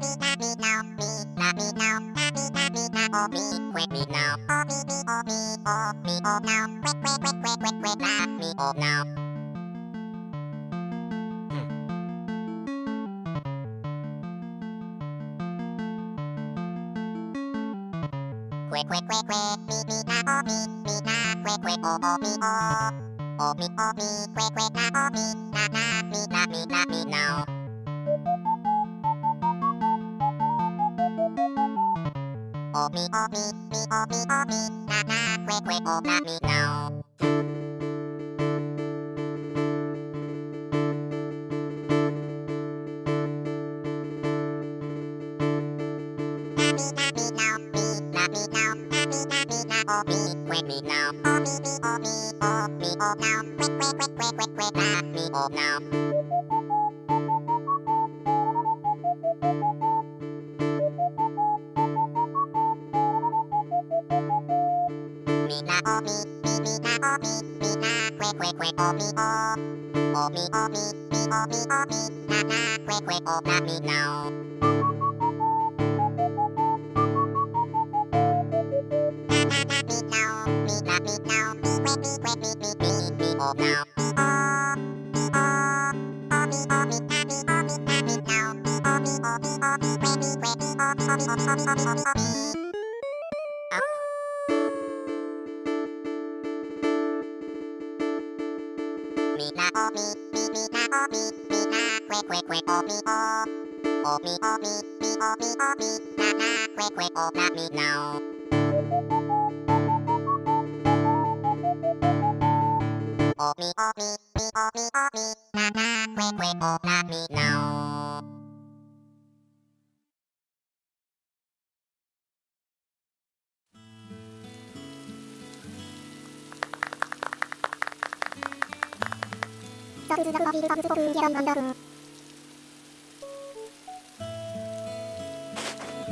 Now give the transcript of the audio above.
me na now me na now na me now oh me quick me now oh me me oh me oh me oh now quick quick quick quick quick quick na me oh now quick quick quick quick me me na oh me me na quick quick oh oh me oh oh me oh me quick quick na oh me na na me na me na me now oh me oh me oh me oh me quick quick oh me now oh me quick oh me oh me oh now quick quick quick quick quick quick me oh now quick oh me oh oh me oh me me oh me oh me na na quick quick oh na me now na na na me now me na me now me quick me quick me me me me oh now me oh me oh oh me na oh me me me na oh me me na quick quick quick oh me oh oh me oh me me oh me oh me na na quick quick oh na me now oh me oh me me oh me oh me na na quick quick oh na me now ザクズザクバビルバブズボクンギャランガンダルン